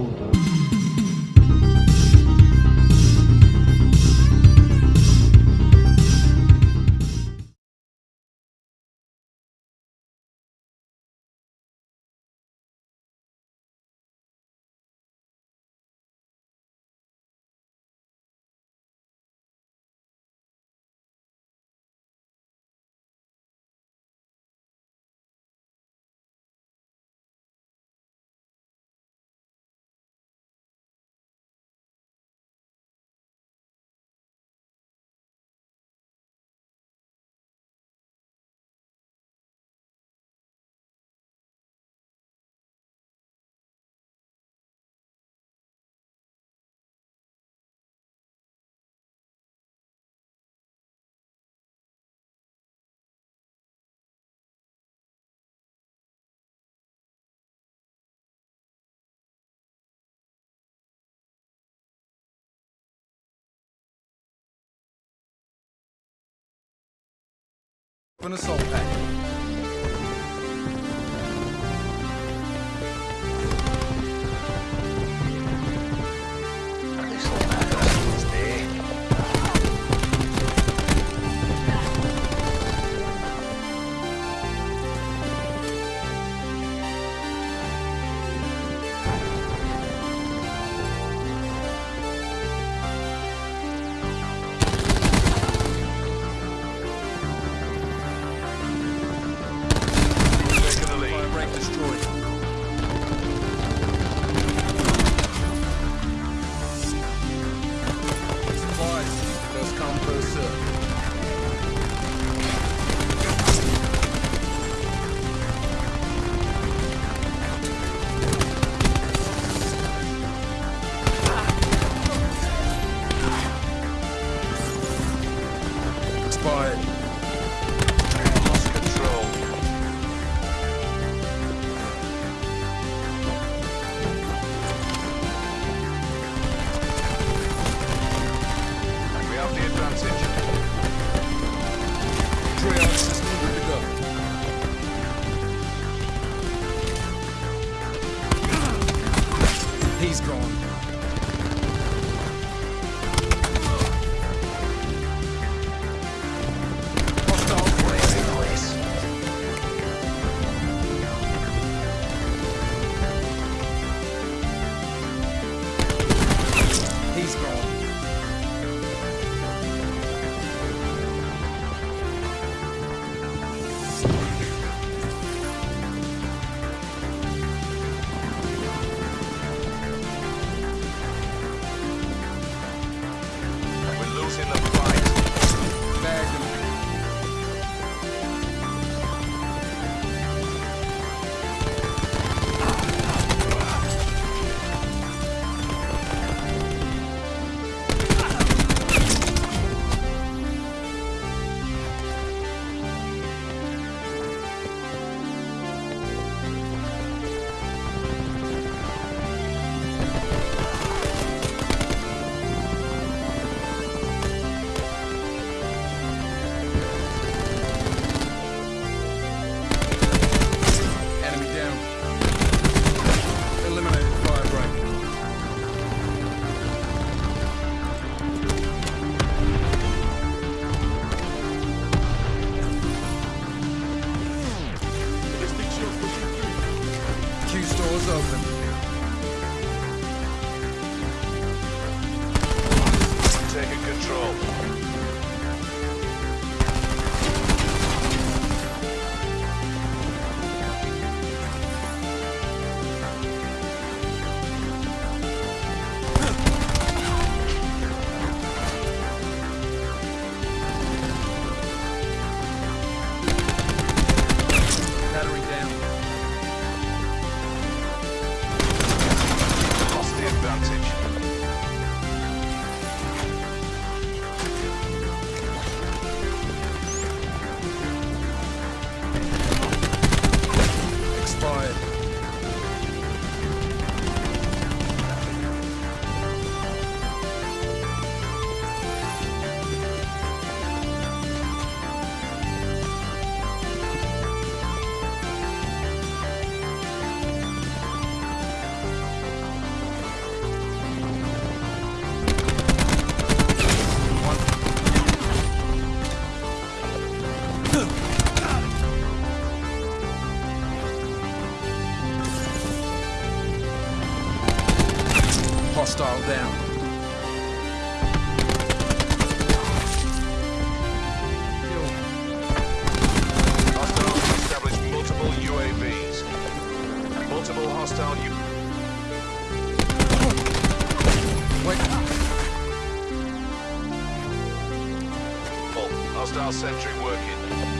tudo. Open assault pack. hostile unit. Wait. Full. Hostile sentry working.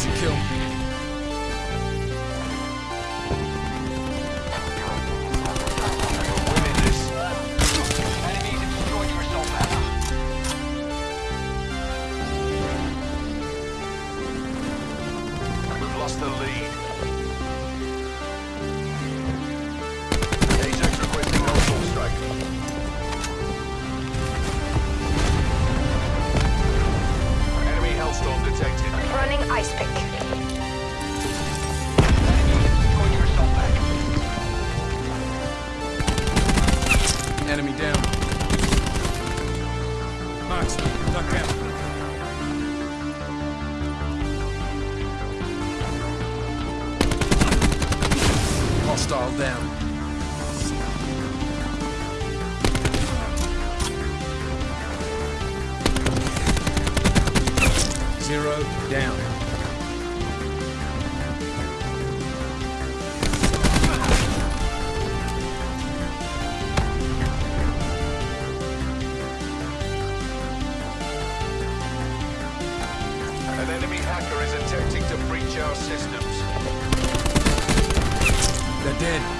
to kill. Zero down. An enemy hacker is attempting to breach our system. They're dead.